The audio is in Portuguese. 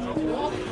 Obrigado. jogo.